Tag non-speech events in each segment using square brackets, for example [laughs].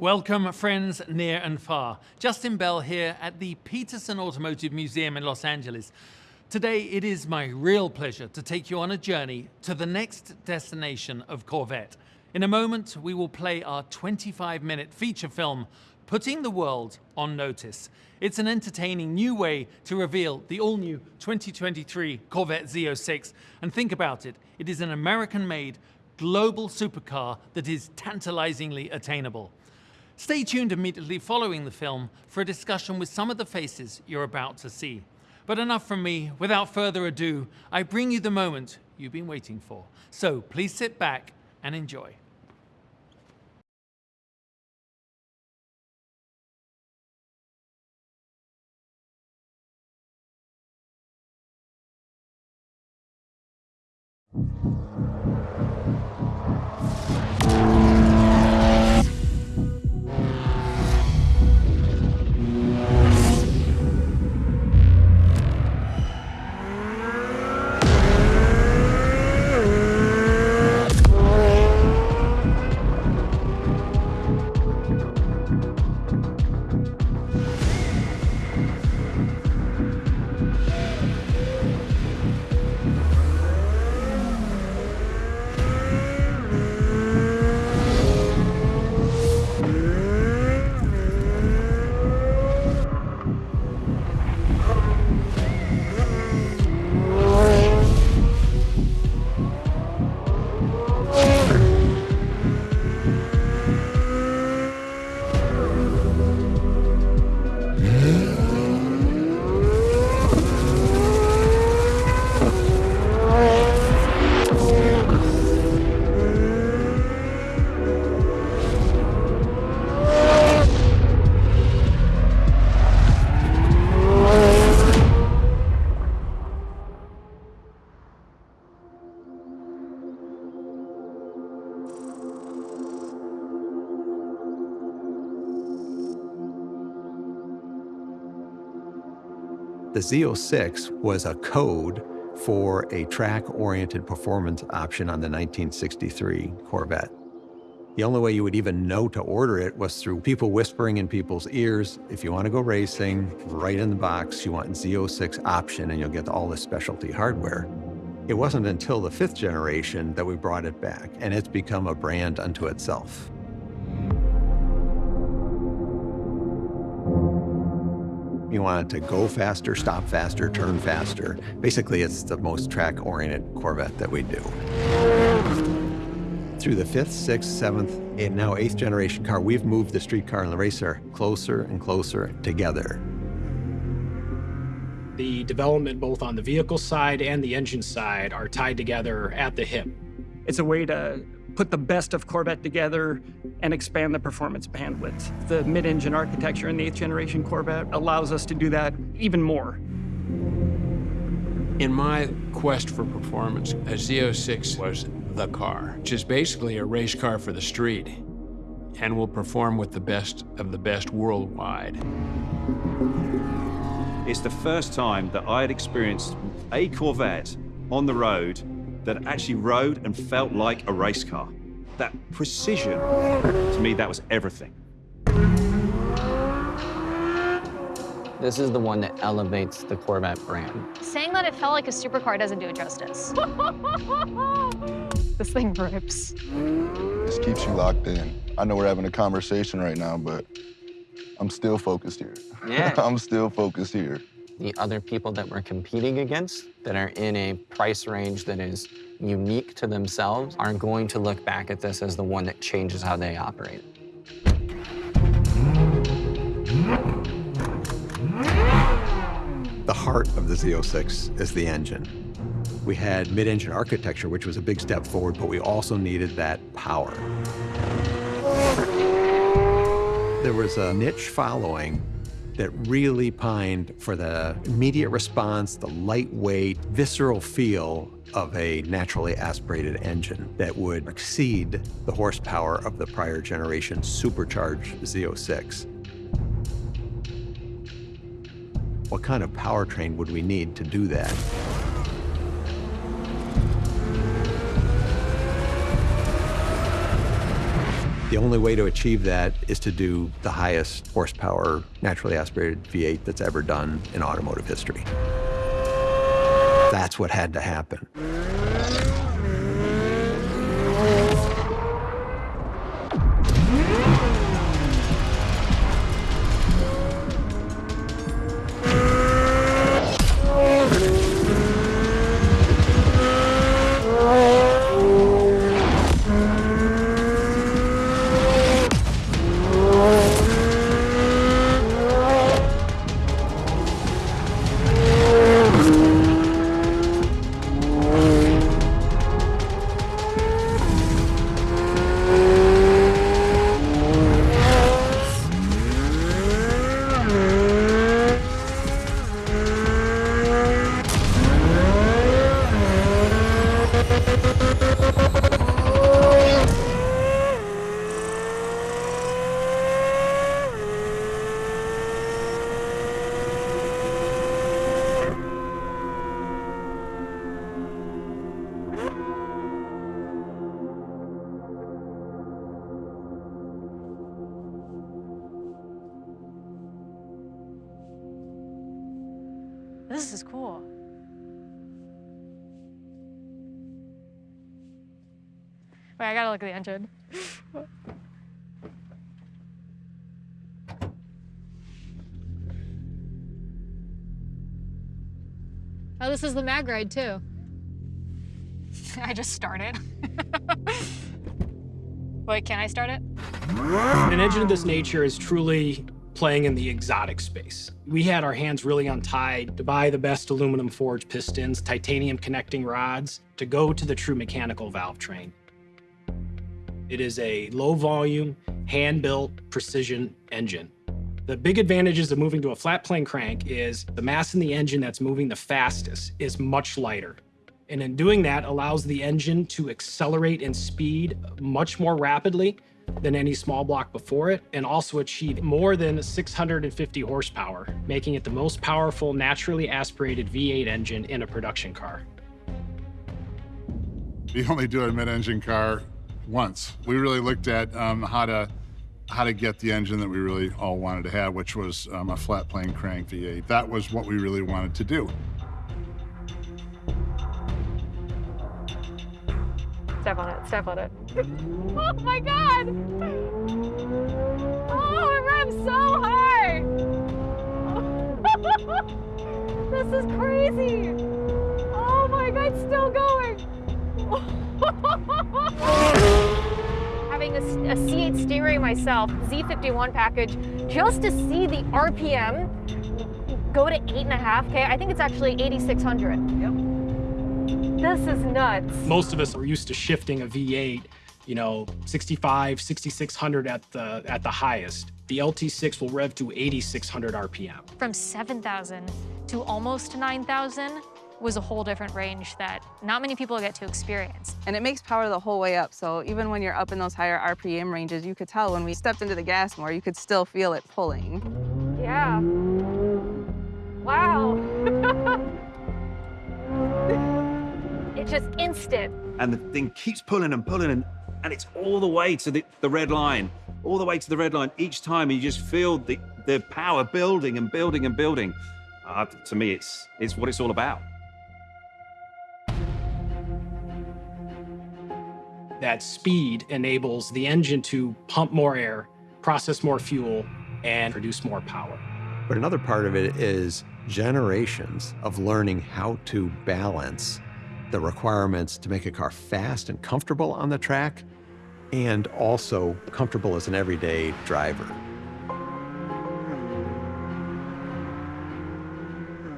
Welcome, friends near and far. Justin Bell here at the Petersen Automotive Museum in Los Angeles. Today, it is my real pleasure to take you on a journey to the next destination of Corvette. In a moment, we will play our 25-minute feature film, Putting the World on Notice. It's an entertaining new way to reveal the all-new 2023 Corvette Z06. And think about it, it is an American-made global supercar that is tantalizingly attainable. Stay tuned immediately following the film for a discussion with some of the faces you're about to see. But enough from me, without further ado, I bring you the moment you've been waiting for. So please sit back and enjoy. The Z06 was a code for a track-oriented performance option on the 1963 Corvette. The only way you would even know to order it was through people whispering in people's ears, if you want to go racing, right in the box, you want Z06 option and you'll get all this specialty hardware. It wasn't until the fifth generation that we brought it back, and it's become a brand unto itself. You want it to go faster, stop faster, turn faster. Basically, it's the most track-oriented Corvette that we do. Through the fifth, sixth, seventh, and now eighth generation car, we've moved the street car and the racer closer and closer together. The development both on the vehicle side and the engine side are tied together at the hip. It's a way to put the best of Corvette together and expand the performance bandwidth. The mid-engine architecture in the 8th generation Corvette allows us to do that even more. In my quest for performance, a Z06 was the car, which is basically a race car for the street and will perform with the best of the best worldwide. It's the first time that I had experienced a Corvette on the road that actually rode and felt like a race car. That precision, to me, that was everything. This is the one that elevates the Corvette brand. Saying that it felt like a supercar doesn't do it justice. [laughs] this thing rips. This keeps you locked in. I know we're having a conversation right now, but I'm still focused here. Yeah. [laughs] I'm still focused here the other people that we're competing against that are in a price range that is unique to themselves are going to look back at this as the one that changes how they operate. The heart of the Z06 is the engine. We had mid-engine architecture, which was a big step forward, but we also needed that power. There was a niche following that really pined for the immediate response, the lightweight, visceral feel of a naturally aspirated engine that would exceed the horsepower of the prior generation supercharged Z06. What kind of powertrain would we need to do that? The only way to achieve that is to do the highest horsepower naturally aspirated V8 that's ever done in automotive history. That's what had to happen. Oh, this is the mag ride too. [laughs] I just started. [laughs] Wait, can I start it? An engine of this nature is truly playing in the exotic space. We had our hands really untied to buy the best aluminum forged pistons, titanium connecting rods, to go to the true mechanical valve train. It is a low volume, hand-built precision engine. The big advantages of moving to a flat plane crank is the mass in the engine that's moving the fastest is much lighter. And in doing that allows the engine to accelerate in speed much more rapidly than any small block before it, and also achieve more than 650 horsepower, making it the most powerful naturally aspirated V8 engine in a production car. We only do a mid-engine car once. We really looked at um, how to how to get the engine that we really all wanted to have, which was um, a flat plane crank V8. That was what we really wanted to do. Step on it, step on it. [laughs] oh my god! Oh, it revs so a, a C8 Stingray myself, Z51 package, just to see the RPM go to 8.5K, I think it's actually 8,600. Yep. This is nuts. Most of us are used to shifting a V8, you know, 65, 6600 at the at the highest. The LT6 will rev to 8600 RPM. From 7,000 to almost 9,000 was a whole different range that not many people get to experience. And it makes power the whole way up. So even when you're up in those higher RPM ranges, you could tell when we stepped into the gas more, you could still feel it pulling. Yeah. Wow. [laughs] it's just instant. And the thing keeps pulling and pulling, and, and it's all the way to the, the red line, all the way to the red line. Each time you just feel the, the power building and building and building. Uh, to me, it's, it's what it's all about. That speed enables the engine to pump more air, process more fuel, and produce more power. But another part of it is generations of learning how to balance the requirements to make a car fast and comfortable on the track and also comfortable as an everyday driver.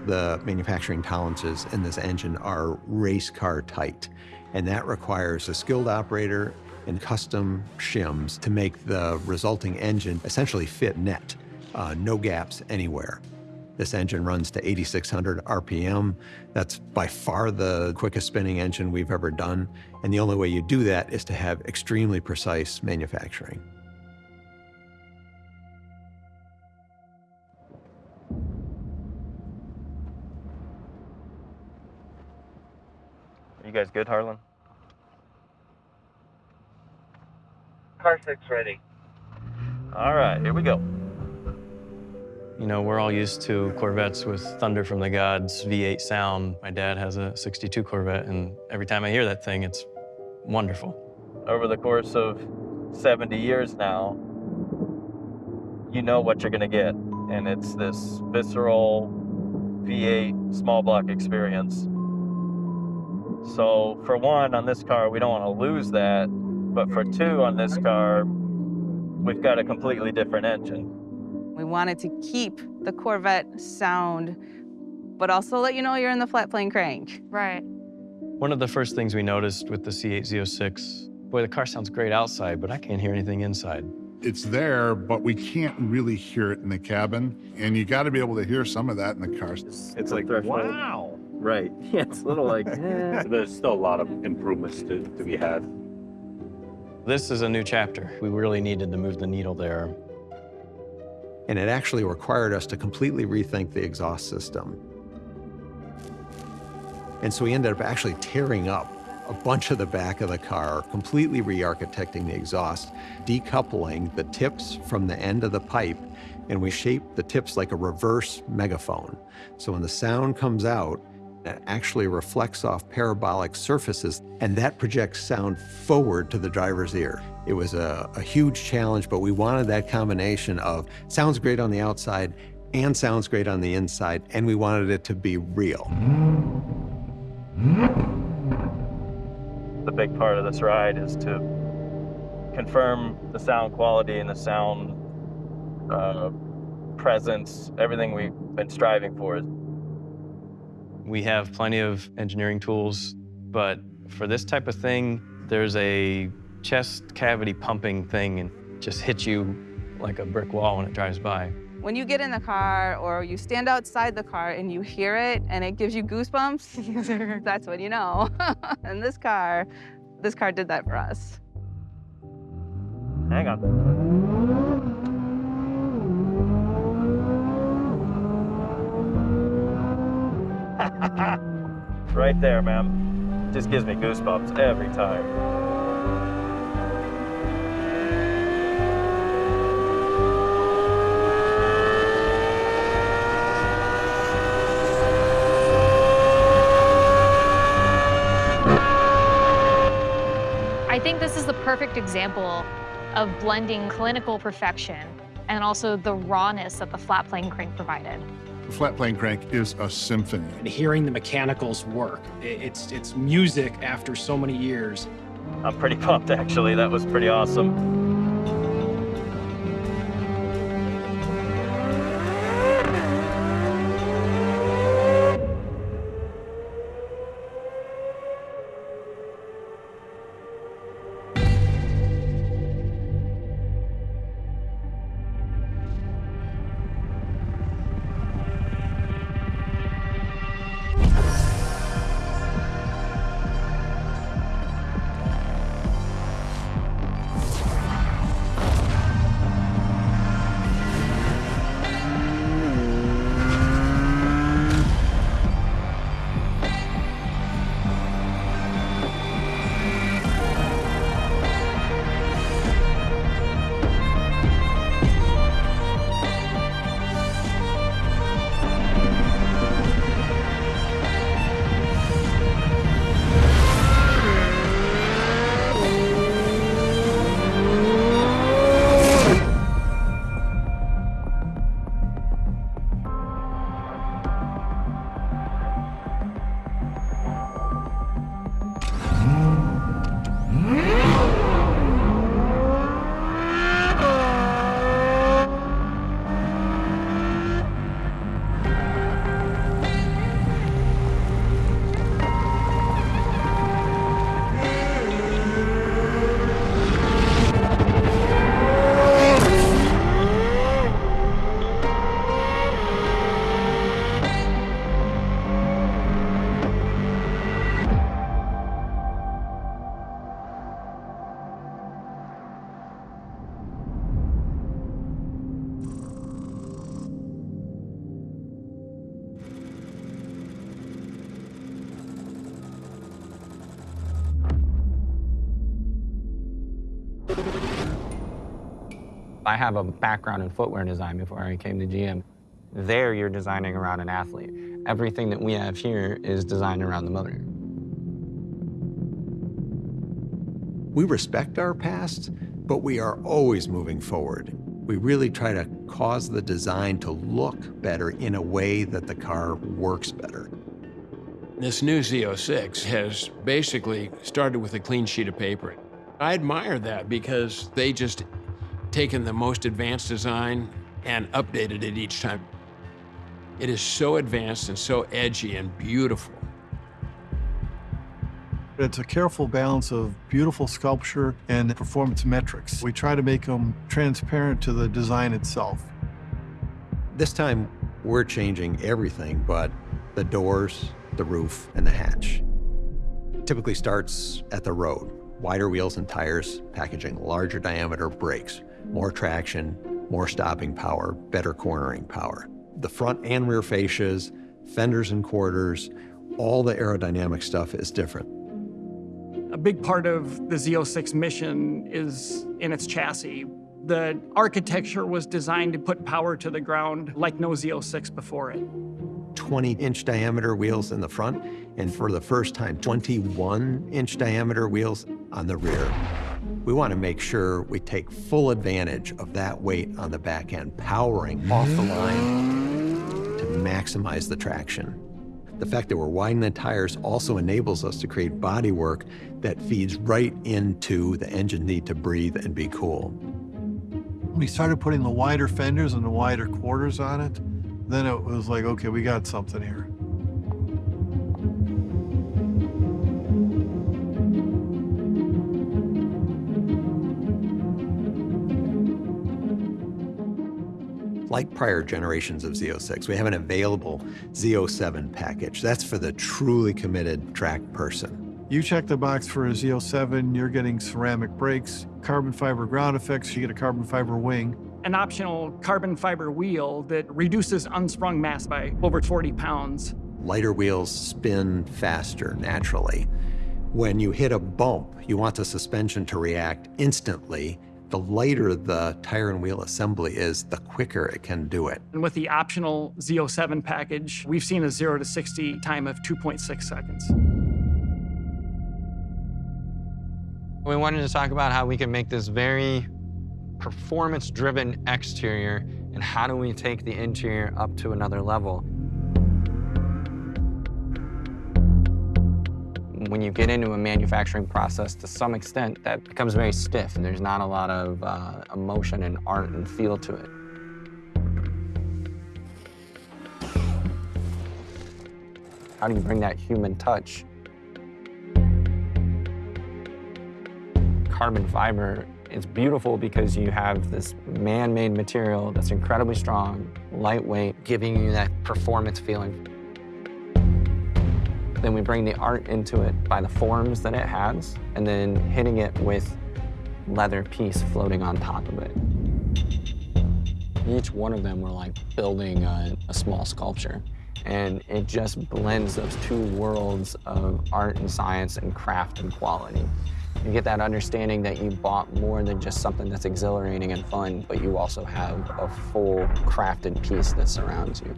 The manufacturing tolerances in this engine are race car tight, and that requires a skilled operator and custom shims to make the resulting engine essentially fit net, uh, no gaps anywhere. This engine runs to 8,600 RPM. That's by far the quickest spinning engine we've ever done. And the only way you do that is to have extremely precise manufacturing. You guys good, Harlan? Car six ready. All right, here we go. You know, we're all used to Corvettes with Thunder from the Gods, V8 sound. My dad has a 62 Corvette, and every time I hear that thing, it's wonderful. Over the course of 70 years now, you know what you're going to get. And it's this visceral V8 small block experience. So, for one, on this car, we don't want to lose that. But for two, on this car, we've got a completely different engine. We wanted to keep the Corvette sound, but also let you know you're in the flat plane crank. Right. One of the first things we noticed with the C8 Z06, boy, the car sounds great outside, but I can't hear anything inside. It's there, but we can't really hear it in the cabin. And you got to be able to hear some of that in the car. It's like, wow. Right. [laughs] Yeah, it's a little like, eh. There's still a lot of improvements to, to be had. This is a new chapter. We really needed to move the needle there. And it actually required us to completely rethink the exhaust system. And so we ended up actually tearing up a bunch of the back of the car, completely re-architecting the exhaust, decoupling the tips from the end of the pipe, and we shaped the tips like a reverse megaphone. So when the sound comes out, it actually reflects off parabolic surfaces, and that projects sound forward to the driver's ear. It was a, a huge challenge, but we wanted that combination of sounds great on the outside and sounds great on the inside, and we wanted it to be real. The big part of this ride is to confirm the sound quality and the sound uh, presence, everything we've been striving for. We have plenty of engineering tools, but for this type of thing, there's a chest cavity pumping thing and just hits you like a brick wall when it drives by. When you get in the car or you stand outside the car and you hear it and it gives you goosebumps, [laughs] that's when you know. [laughs] and this car, this car did that for us. Hang on. [laughs] right there, man. Just gives me goosebumps every time. I think this is the perfect example of blending clinical perfection and also the rawness that the flat plane crank provided. The flat plane crank is a symphony. And hearing the mechanicals work, it's, it's music after so many years. I'm pretty pumped, actually. That was pretty awesome. I have a background in footwear design before I came to GM. There, you're designing around an athlete. Everything that we have here is designed around the motor. We respect our past, but we are always moving forward. We really try to cause the design to look better in a way that the car works better. This new Z06 has basically started with a clean sheet of paper. I admire that because they just taken the most advanced design and updated it each time. It is so advanced and so edgy and beautiful. It's a careful balance of beautiful sculpture and performance metrics. We try to make them transparent to the design itself. This time, we're changing everything but the doors, the roof, and the hatch. It typically starts at the road. Wider wheels and tires, packaging larger diameter brakes, more traction, more stopping power, better cornering power. The front and rear fascias, fenders and quarters, all the aerodynamic stuff is different. A big part of the Z06 mission is in its chassis. The architecture was designed to put power to the ground like no Z06 before it. 20 inch diameter wheels in the front, and for the first time, 21 inch diameter wheels on the rear. We want to make sure we take full advantage of that weight on the back end, powering off the line to maximize the traction. The fact that we're widening the tires also enables us to create bodywork that feeds right into the engine need to breathe and be cool. We started putting the wider fenders and the wider quarters on it. Then it was like, okay, we got something here. Like prior generations of Z06, we have an available Z07 package. That's for the truly committed track person. You check the box for a Z07, you're getting ceramic brakes, carbon fiber ground effects, you get a carbon fiber wing. An optional carbon fiber wheel that reduces unsprung mass by over 40 pounds. Lighter wheels spin faster naturally. When you hit a bump, you want the suspension to react instantly the lighter the tire and wheel assembly is, the quicker it can do it. And with the optional Z07 package, we've seen a 0 to 60 time of 2.6 seconds. We wanted to talk about how we can make this very performance-driven exterior and how do we take the interior up to another level. When you get into a manufacturing process, to some extent, that becomes very stiff, and there's not a lot of uh, emotion and art and feel to it. How do you bring that human touch? Carbon fiber is beautiful because you have this man-made material that's incredibly strong, lightweight, giving you that performance feeling. Then we bring the art into it by the forms that it has, and then hitting it with leather piece floating on top of it. Each one of them were like building a, a small sculpture. And it just blends those two worlds of art and science and craft and quality. You get that understanding that you bought more than just something that's exhilarating and fun, but you also have a full crafted piece that surrounds you.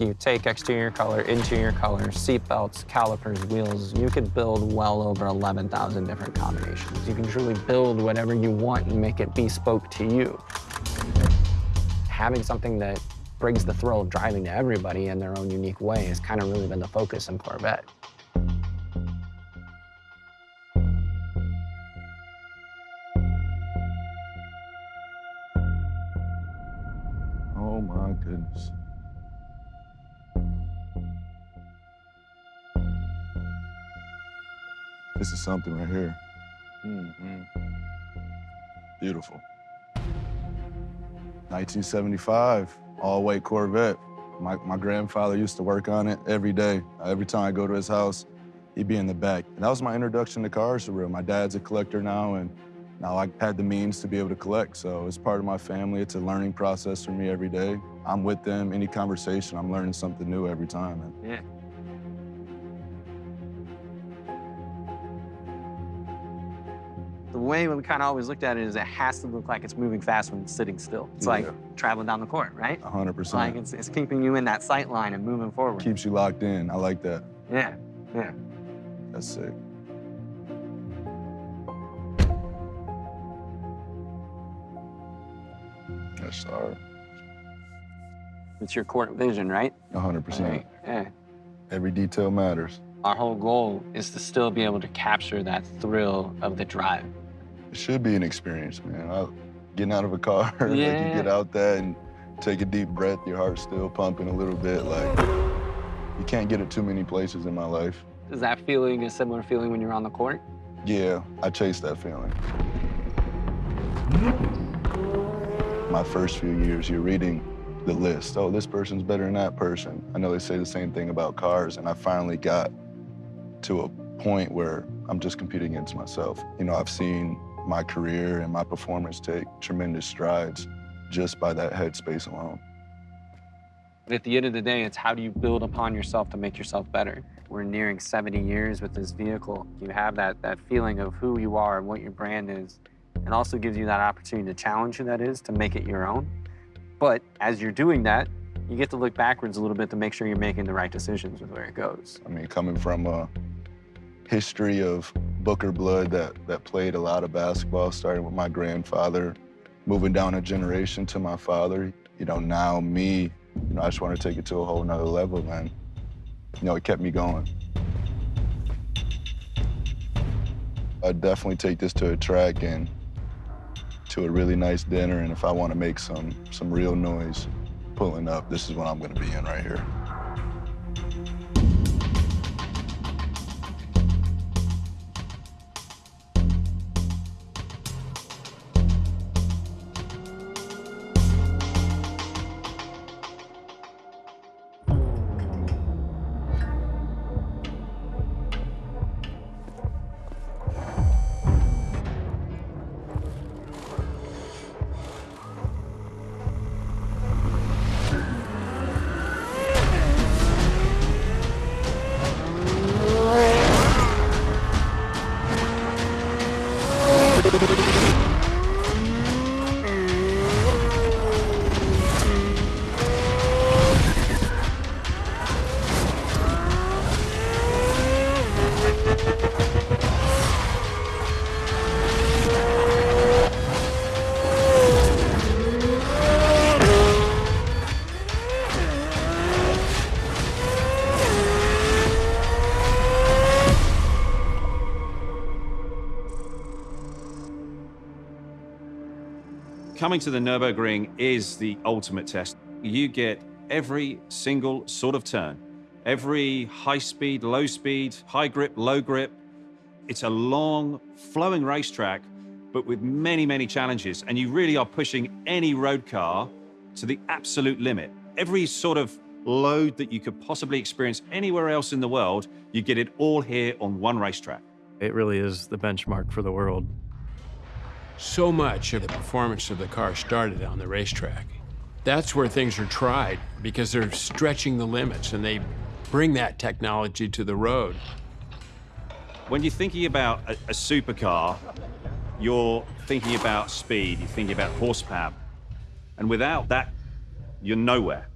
You take exterior color, interior color, seat belts, calipers, wheels, you could build well over 11,000 different combinations. You can truly build whatever you want and make it bespoke to you. Having something that brings the thrill of driving to everybody in their own unique way has kind of really been the focus in Corvette. This is something right here. Mm -hmm. Beautiful. 1975, all-white Corvette. My, my grandfather used to work on it every day. Every time I go to his house, he'd be in the back. And that was my introduction to cars for real. My dad's a collector now, and now I had the means to be able to collect. So it's part of my family. It's a learning process for me every day. I'm with them, any conversation, I'm learning something new every time. Yeah. Way we kind of always looked at it is it has to look like it's moving fast when it's sitting still. It's Yeah. like traveling down the court, right? 100%. Like it's, it's keeping you in that sight line and moving forward. Keeps you locked in. I like that. Yeah, yeah. That's sick. That's hard. It's your court vision, right? 100%. Right, Yeah. Every detail matters. Our whole goal is to still be able to capture that thrill of the drive. It should be an experience, man. I, getting out of a car, [laughs] like you get out there and take a deep breath, your heart's still pumping a little bit. Like, you can't get it too many places in my life. Is that feeling a similar feeling when you're on the court? Yeah, I chase that feeling. My first few years, you're reading the list. Oh, this person's better than that person. I know they say the same thing about cars, and I finally got to a point where I'm just competing against myself. You know, I've seen my career and my performance take tremendous strides just by that headspace alone. But at the end of the day, it's how do you build upon yourself to make yourself better? We're nearing 70 years with this vehicle. You have that, that feeling of who you are and what your brand is. It also gives you that opportunity to challenge who that is, to make it your own. But as you're doing that, you get to look backwards a little bit to make sure you're making the right decisions with where it goes. I mean, coming from a history of Booker blood that, that played a lot of basketball, starting with my grandfather, moving down a generation to my father. You know, now me, you know, I just want to take it to a whole nother level, man. You know, it kept me going. I'd definitely take this to a track and to a really nice dinner, and if I want to make some some real noise pulling up, this is what I'm going to be in right here. Coming to the Nürburgring is the ultimate test. You get every single sort of turn, every high speed, low speed, high grip, low grip. It's a long, flowing racetrack, but with many, many challenges. And you really are pushing any road car to the absolute limit. Every sort of load that you could possibly experience anywhere else in the world, you get it all here on one racetrack. It really is the benchmark for the world. So much of the performance of the car started on the racetrack. That's where things are tried because they're stretching the limits and they bring that technology to the road. When you're thinking about a, a supercar, you're thinking about speed, you're thinking about horsepower. And without that, you're nowhere.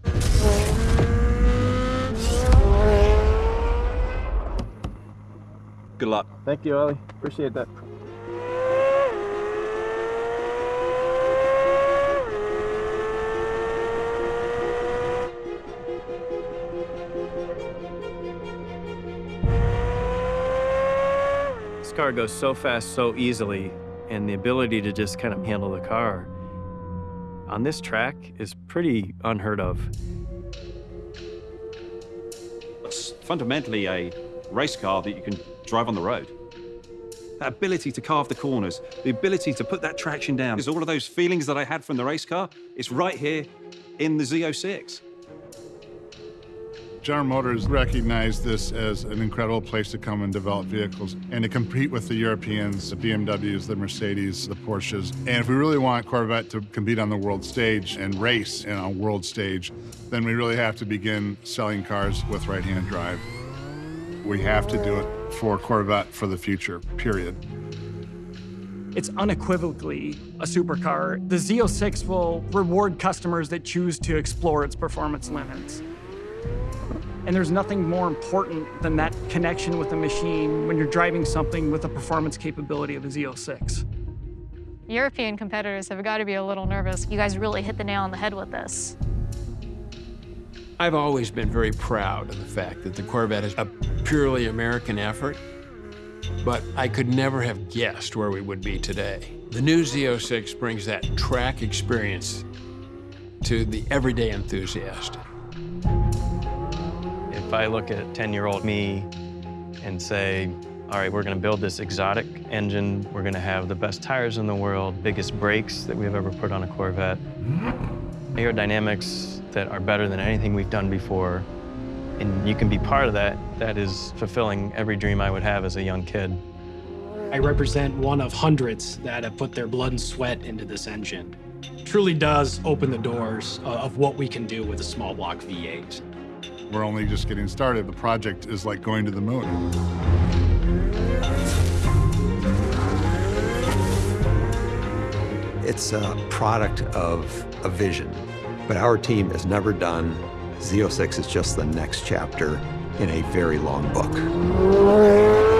Good luck. Thank you, Ollie. Appreciate that. Car goes so fast, so easily, and the ability to just kind of handle the car on this track is pretty unheard of. It's fundamentally a race car that you can drive on the road. That ability to carve the corners, the ability to put that traction down, is all of those feelings that I had from the race car. It's right here in the Z06. General Motors recognized this as an incredible place to come and develop vehicles and to compete with the Europeans, the BMWs, the Mercedes, the Porsches. And if we really want Corvette to compete on the world stage and race in a world stage, then we really have to begin selling cars with right-hand drive. We have to do it for Corvette for the future, period. It's unequivocally a supercar. The Z06 will reward customers that choose to explore its performance limits. And there's nothing more important than that connection with the machine when you're driving something with the performance capability of a Z06. European competitors have got to be a little nervous. You guys really hit the nail on the head with this. I've always been very proud of the fact that the Corvette is a purely American effort, but I could never have guessed where we would be today. The new Z06 brings that track experience to the everyday enthusiast. I look at 10-year-old me and say, all right, we're gonna build this exotic engine, we're gonna have the best tires in the world, biggest brakes that we've ever put on a Corvette, aerodynamics that are better than anything we've done before, and you can be part of that, that is fulfilling every dream I would have as a young kid. I represent one of hundreds that have put their blood and sweat into this engine. Truly does open the doors uh, of what we can do with a small block V8. We're only just getting started. The project is like going to the moon. It's a product of a vision, but our team has never done. Z06 is just the next chapter in a very long book.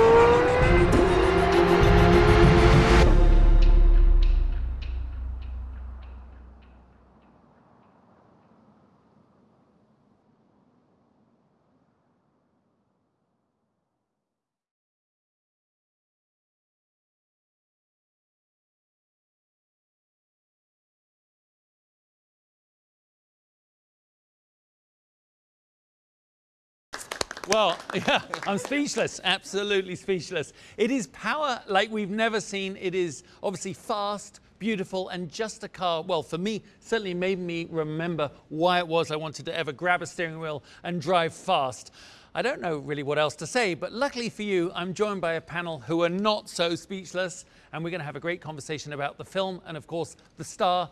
Well, [laughs] yeah, I'm speechless, absolutely speechless. It is power like we've never seen. It is obviously fast, beautiful, and just a car, well, for me, certainly made me remember why it was I wanted to ever grab a steering wheel and drive fast. I don't know really what else to say, but luckily for you, I'm joined by a panel who are not so speechless, and we're going to have a great conversation about the film and, of course, the star,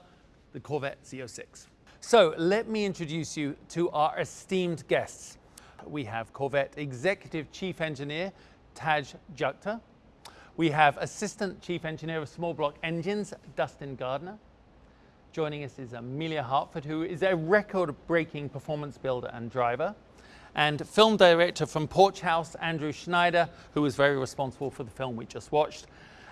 the Corvette Z06. So let me introduce you to our esteemed guests we have Corvette Executive Chief Engineer Tadge Juechter. We have Assistant Chief Engineer of Small Block Engines, Dustin Gardner. Joining us is Amelia Hartford, who is a record-breaking performance builder and driver. And film director from Porch House, Andrew Schneider, who was very responsible for the film we just watched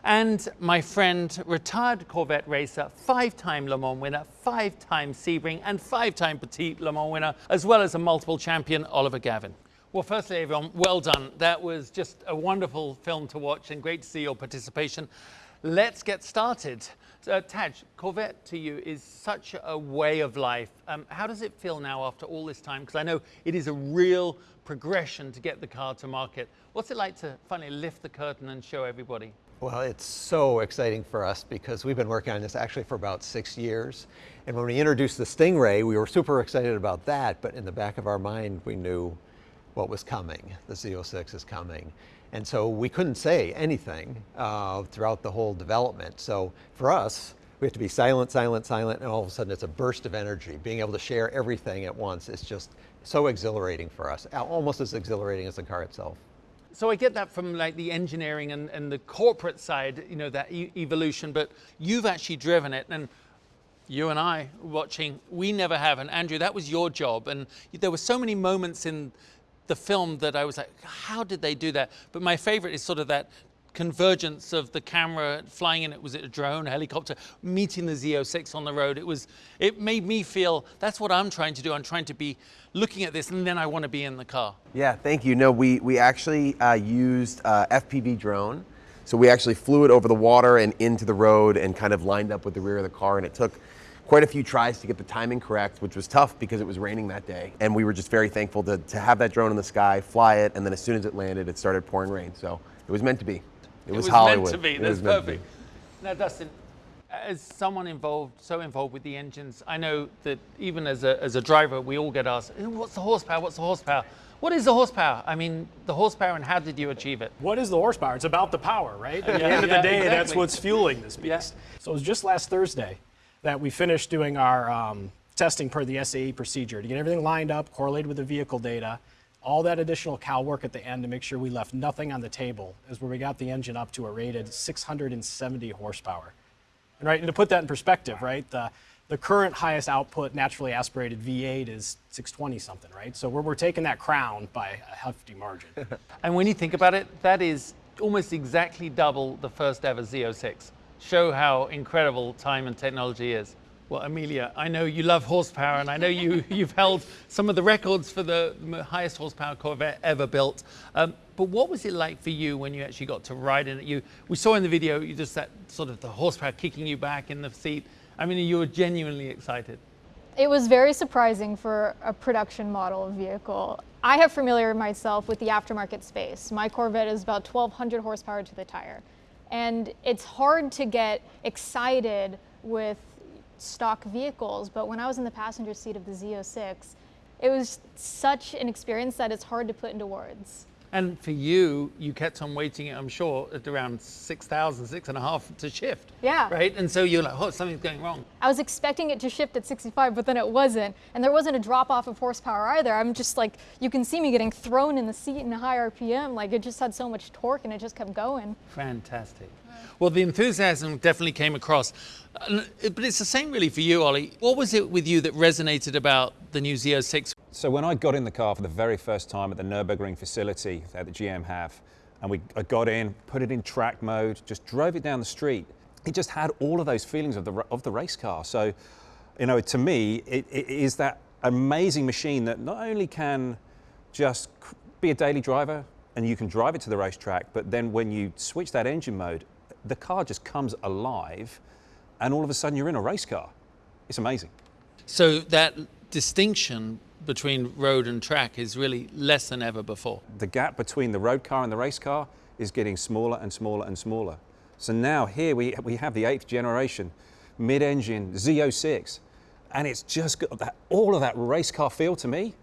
and my friend, retired Corvette racer, five-time Le Mans winner, five-time Sebring, and five-time Petit Le Mans winner, as well as a multiple champion, Oliver Gavin. Well, firstly, everyone, well done. That was just a wonderful film to watch and great to see your participation. Let's get started. Uh, Tadge, Corvette to you is such a way of life. Um, how does it feel now after all this time? Because I know it is a real progression to get the car to market. What's it like to finally lift the curtain and show everybody? Well, it's so exciting for us because we've been working on this actually for about six years. And when we introduced the Stingray, we were super excited about that, but in the back of our mind, we knew what was coming. The Z06 is coming. And so we couldn't say anything uh, throughout the whole development. So for us, we have to be silent, silent, silent, and all of a sudden it's a burst of energy. Being able to share everything at once is just so exhilarating for us, almost as exhilarating as the car itself. So I get that from like the engineering and, and the corporate side, you know, that e evolution, but you've actually driven it and you and I watching, we never have. And Andrew, that was your job. And there were so many moments in the film that I was like, how did they do that? But my favorite is sort of that convergence of the camera flying in. It was it a drone a helicopter meeting the z06 on the road. It was it made me feel that's what i'm trying to do. I'm trying to be looking at this and then i want to be in the car. Yeah thank you. No we we actually uh, used uh, fpv drone. So we actually flew it over the water and into the road and kind of lined up with the rear of the car. And it took quite a few tries to get the timing correct, which was tough because it was raining that day. And we were just very thankful to, to have that drone in the sky, fly it, and then as soon as it landed, it started pouring rain. So it was meant to be. It, it was, was Hollywood. meant to be. It That's perfect. Now, Dustin, as someone involved, so involved with the engines, I know that even as a, as a driver, we all get asked, what's the horsepower? What's the horsepower? What is the horsepower? I mean, the horsepower and how did you achieve it? What is the horsepower? It's about the power, right? At the end of the day, exactly. that's what's fueling this beast. Yeah. So it was just last Thursday that we finished doing our um, testing per the SAE procedure to get everything lined up, correlated with the vehicle data, All that additional cow work at the end to make sure we left nothing on the table is where we got the engine up to a rated 670 horsepower. And right, and to put that in perspective, right, the, the current highest output naturally aspirated V8 is 620 something, right? So we're, we're taking that crown by a hefty margin. [laughs] And when you think about it, that is almost exactly double the first ever Z06. Show how incredible time and technology is. Well, Amelia, I know you love horsepower, and I know you, [laughs] you've held some of the records for the highest horsepower Corvette ever built. Um, but what was it like for you when you actually got to ride in it? You, we saw in the video, you just that sort of the horsepower kicking you back in the seat. I mean, you were genuinely excited. It was very surprising for a production model vehicle. I have familiar myself with the aftermarket space. My Corvette is about 1,200 horsepower to the tire. And it's hard to get excited with stock vehicles, but when I was in the passenger seat of the Z06, it was such an experience that it's hard to put into words. And for you, you kept on waiting, I'm sure, at around 6,000, six and a half to shift. Yeah. Right? And so you're like, oh, something's going wrong. I was expecting it to shift at 65, but then it wasn't. And there wasn't a drop off of horsepower either. I'm just like, you can see me getting thrown in the seat in a high RPM. Like it just had so much torque and it just kept going. Fantastic. Well, the enthusiasm definitely came across. Uh, But it's the same really for you, Ollie. What was it with you that resonated about the new Z06? So when I got in the car for the very first time at the Nürburgring facility that the GM have, and we I got in, put it in track mode, just drove it down the street. It just had all of those feelings of the of the race car. So, you know, to me, it, it is that amazing machine that not only can just be a daily driver and you can drive it to the racetrack, but then when you switch that engine mode, the car just comes alive, and all of a sudden you're in a race car. It's amazing. So that distinction between road and track is really less than ever before. the gap between the road car and the race car is getting smaller and smaller and smaller. So now here we, we have the eighth generation mid-engine Z06, and it's just got that, all of that race car feel to me.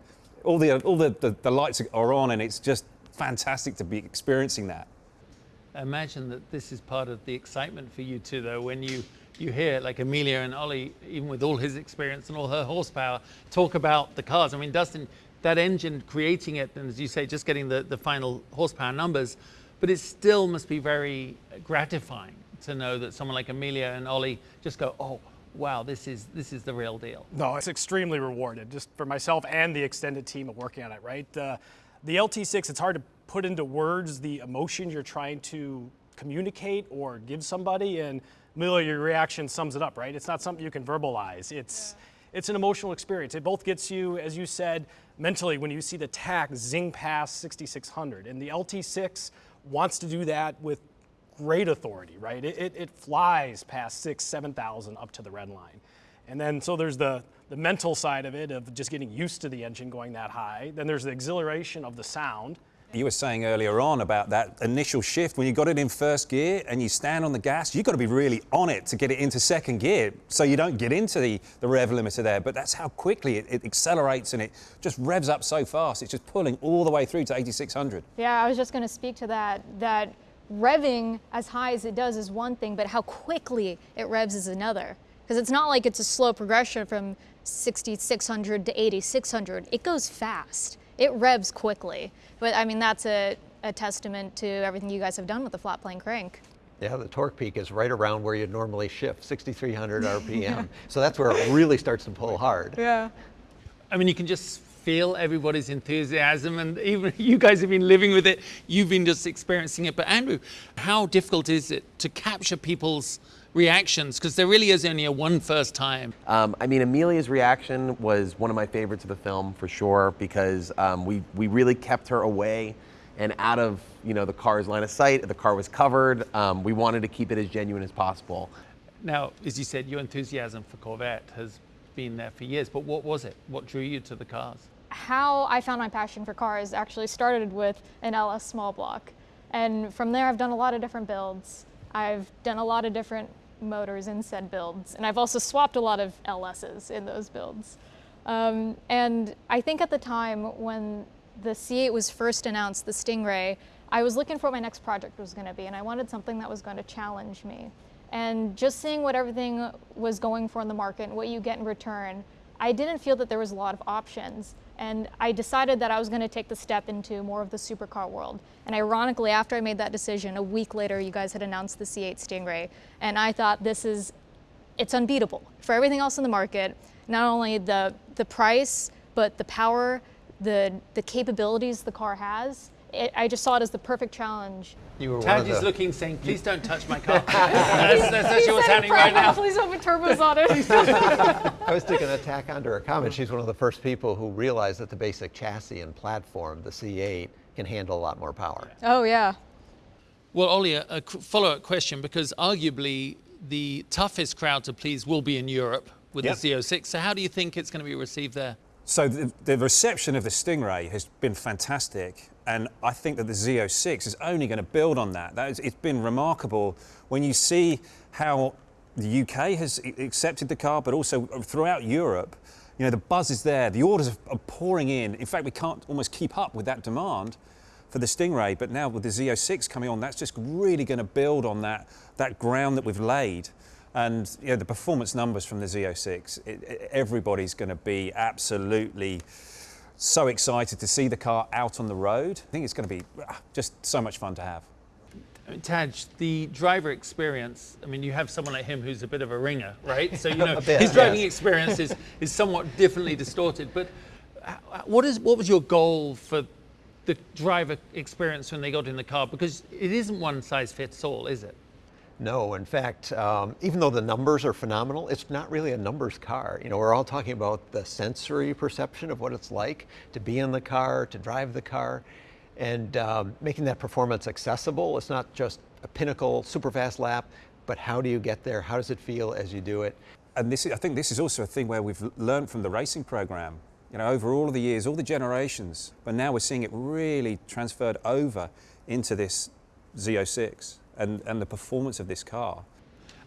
All the all the, the, the lights are on, and it's just fantastic to be experiencing that. Imagine that this is part of the excitement for you too, though, when you, you hear like Amelia and Ollie, even with all his experience and all her horsepower, talk about the cars. I mean, Dustin, that engine creating it, and as you say, just getting the, the final horsepower numbers, but it still must be very gratifying to know that someone like Amelia and Ollie just go, oh, wow, this is, this is the real deal. No, it's extremely rewarded, just for myself and the extended team of working on it, right? The, the LT6, it's hard to put into words the emotion you're trying to communicate or give somebody, and Amelia, your reaction sums it up, right? It's not something you can verbalize. It's, it's an emotional experience. It both gets you, as you said, mentally when you see the tach zing past 6600, and the LT6 wants to do that with great authority, right? It, it, it flies past six, 7,000 up to the red line. And then, so there's the, the mental side of it, of just getting used to the engine going that high. Then there's the exhilaration of the sound. You were saying earlier on about that initial shift when you got it in first gear and you stand on the gas, you've got to be really on it to get it into second gear so you don't get into the, the rev limiter there. But that's how quickly it, it accelerates and it just revs up so fast. It's just pulling all the way through to 8600. Yeah, I was just going to speak to that. That revving as high as it does is one thing, but how quickly it revs is another. Because it's not like it's a slow progression from 6600 to 8600. It goes fast. It revs quickly. But I mean, that's a, a testament to everything you guys have done with the flat plane crank. Yeah, the torque peak is right around where you'd normally shift, 6,300 [laughs] RPM. so that's where it really starts to pull hard. Yeah. I mean, you can just feel everybody's enthusiasm, and even [laughs] you guys have been living with it. You've been just experiencing it. But Andrew, how difficult is it to capture people's reactions? Because there really is only a one first time. Um, I mean, Amelia's reaction was one of my favorites of the film for sure because um, we we really kept her away and out of you know the car's line of sight. The car was covered. Um, we wanted to keep it as genuine as possible. Now, as you said, your enthusiasm for Corvette has been there for years. But what was it? What drew you to the cars? how I found my passion for cars actually started with an LS small block. And from there, I've done a lot of different builds. I've done a lot of different motors in said builds. And I've also swapped a lot of LSs in those builds. Um, and I think at the time when the C8 was first announced, the Stingray, I was looking for what my next project was going to be. And I wanted something that was going to challenge me. And just seeing what everything was going for in the market and what you get in return, I didn't feel that there was a lot of options. And I decided that I was going to take the step into more of the supercar world. And ironically, after I made that decision, a week later, you guys had announced the C8 Stingray. And I thought this is, it's unbeatable for everything else in the market. Not only the, the price, but the power, the, the capabilities the car has. It, I just saw it as the perfect challenge. You were Tadge is looking, saying, "Please don't touch my car." [laughs] that's, that's actually what's happening right now. Please don't put turbos on it. [laughs] I was taking a tack onto her comment. She's one of the first people who realized that the basic chassis and platform, the C8, can handle a lot more power. Oh yeah. Well, Ollie, a, a follow-up question because arguably the toughest crowd to please will be in Europe with Yep. the Z06. So how do you think it's going to be received there? So the, the reception of the Stingray has been fantastic, and I think that the Z06 is only going to build on that. that is, it's been remarkable when you see how the UK has accepted the car, but also throughout Europe. You know, the buzz is there, the orders are- pouring in. In fact, we can't almost keep up with that demand for the Stingray, but now with the Z06 coming on, that's just really going to build on that, that ground that we've laid. And you know, the performance numbers from the Z06, it, it- everybody's going to be absolutely so excited to see the car out on the road. I think it's going to be ah, just so much fun to have. I Tadge, the driver experience, I mean, you have someone like him who's a bit of a ringer, right? So, you [laughs] know, bit, his driving yes. experience is, is somewhat differently distorted. But uh, what, is, what was your goal for the driver experience when they got in the car? Because it isn't one size fits all, is it? No, in fact, um, even though the numbers are phenomenal, it's not really a numbers car. You know, we're all talking about the sensory perception of what it's like to be in the car, to drive the car, and um, making that performance accessible. It's not just a pinnacle, super fast lap, but how do you get there? How does it feel as you do it? And this is, I think this is also a thing where we've learned from the racing program, you know, over all of the years, all the generations, but now we're seeing it really transferred over into this Z06 and, and the performance of this car.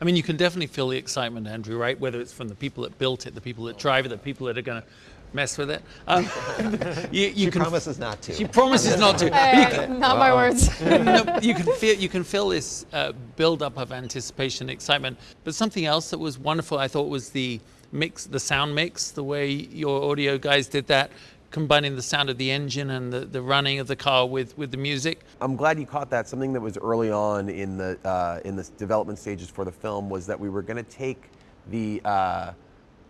I mean, you can definitely feel the excitement, Andrew, right? Whether it's from the people that built it, the people that drive it, the people that are going to mess with it. Um, [laughs] you, you She can, promises not to. She promises not to. Hey, [laughs] You can- not my words. [laughs] no, you can feel you can feel this uh, build up of anticipation, excitement. But something else that was wonderful, I thought, was the mix, the sound mix, the way your audio guys did that, combining the sound of the engine and the, the running of the car with with the music. I'm glad you caught that. Something that was early on in the uh, in the development stages for the film was that we were going to take the uh,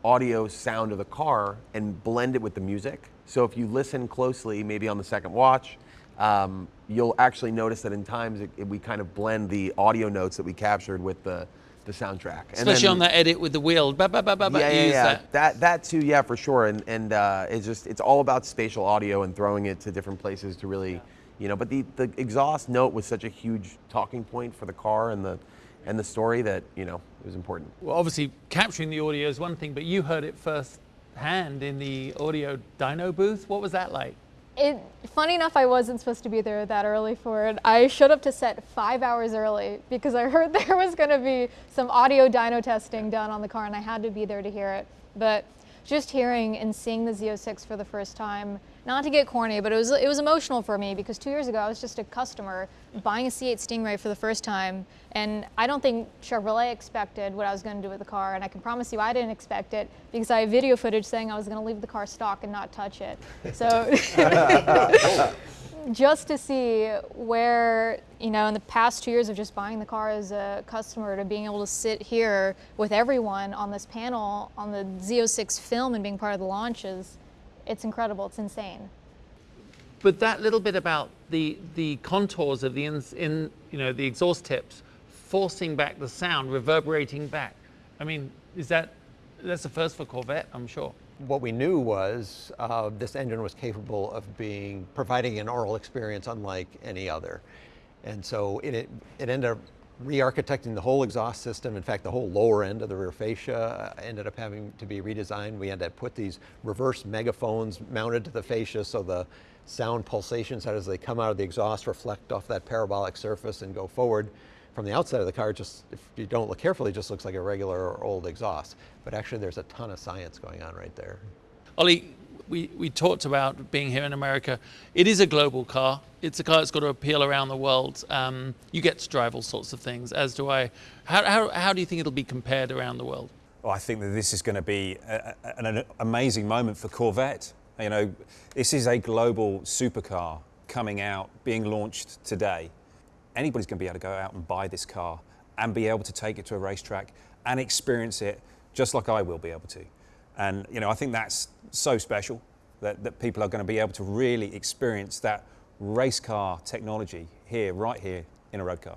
audio sound of the car and blend it with the music. So if you listen closely, maybe on the second watch, um, you'll actually notice that in times it, it- we kind of blend the audio notes that we captured with the the soundtrack. And Especially then- on that edit with the wheel. Ba, ba, ba, ba, ba, yeah, yeah, yeah. that. That that too, yeah, for sure. And and uh, it's just it's all about spatial audio and throwing it to different places to really, you know. But the the exhaust note was such a huge talking point for the car and the and the story that you know it was important. Well, obviously, capturing the audio is one thing, but you heard it first hand in the audio dyno booth. What was that like? It, funny enough, I wasn't supposed to be there that early for it. I showed up to set five hours early because I [laughs] heard there was going to be some audio dyno testing done on the car, and I had to be there to hear it. But just hearing and seeing the Z06 for the first time, not to get corny, but it was it was emotional for me because two years ago I was just a customer buying a C8 Stingray for the first time, and I don't think Chevrolet expected what I was going to do with the car, and I can promise you I didn't expect it because I have video footage saying I was going to leave the car stock and not touch it. So [laughs] just to see where, you know, in the past two years of just buying the car as a customer to being able to sit here with everyone on this panel on the Z06 film and being part of the launches, it's incredible. It's insane. But that little bit about the the contours of the in, in you know the exhaust tips, forcing back the sound, reverberating back. I mean, is that that's the first for Corvette? I'm sure. What we knew was uh, this engine was capable of being providing an oral experience unlike any other, and so it it, it ended up re-architecting the whole exhaust system. In fact, the whole lower end of the rear fascia uh, ended up having to be redesigned. We had to put these reverse megaphones mounted to the fascia so the sound pulsations as they come out of the exhaust reflect off that parabolic surface and go forward. From the outside of the car, just if you don't look carefully, just looks like a regular old exhaust. But actually, there's a ton of science going on right there. Ollie, we, we talked about being here in America. It is a global car. It's a car that's got to appeal around the world. Um, you get to drive all sorts of things, as do I. How, how, how do you think it'll be compared around the world? Well, I think that this is going to be a, a- an amazing moment for Corvette. You know, this is a global supercar coming out, being launched today. Anybody's going to be able to go out and buy this car and be able to take it to a racetrack and experience it just like I will be able to. And you know, I think that's so special that, that people are going to be able to really experience that race car technology here, right here in a road car.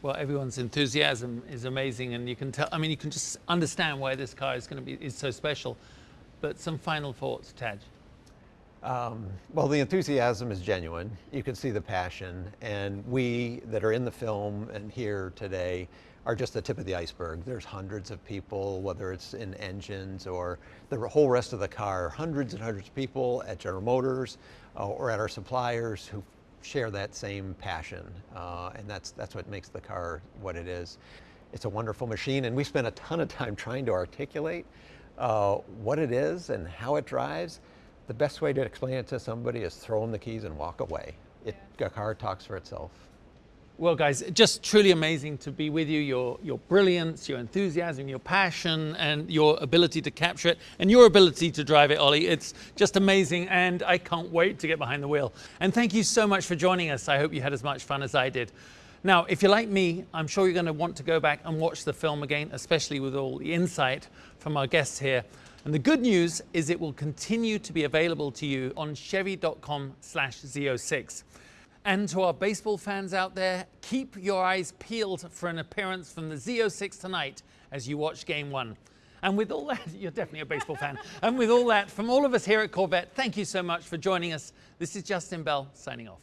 Well, everyone's enthusiasm is amazing, and you can tell. I mean, you can just understand why this car is going to be is so special. But some final thoughts, Tadge. Um, well, the enthusiasm is genuine. You can see the passion, and we that are in the film and here today are just the tip of the iceberg. There's hundreds of people, whether it's in engines or the whole rest of the car, hundreds and hundreds of people at General Motors uh, or at our suppliers who share that same passion, uh, and that's that's what makes the car what it is. It's a wonderful machine, and we spent a ton of time trying to articulate uh, what it is and how it drives. The best way to explain it to somebody is throw them the keys and walk away. It, a car talks for itself. Well, guys, just truly amazing to be with you. Your, your brilliance, your enthusiasm, your passion, and your ability to capture it, and your ability to drive it, Ollie. It's just amazing, and I can't wait to get behind the wheel. And thank you so much for joining us. I hope you had as much fun as I did. Now, if you're like me, I'm sure you're going to want to go back and watch the film again, especially with all the insight from our guests here. And the good news is it will continue to be available to you on chevy.com slash Z06. And to our baseball fans out there, keep your eyes peeled for an appearance from the Z06 tonight as you watch game one. And with all that, [laughs] you're definitely a baseball fan. And with all that, from all of us here at Corvette, thank you so much for joining us. This is Justin Bell signing off.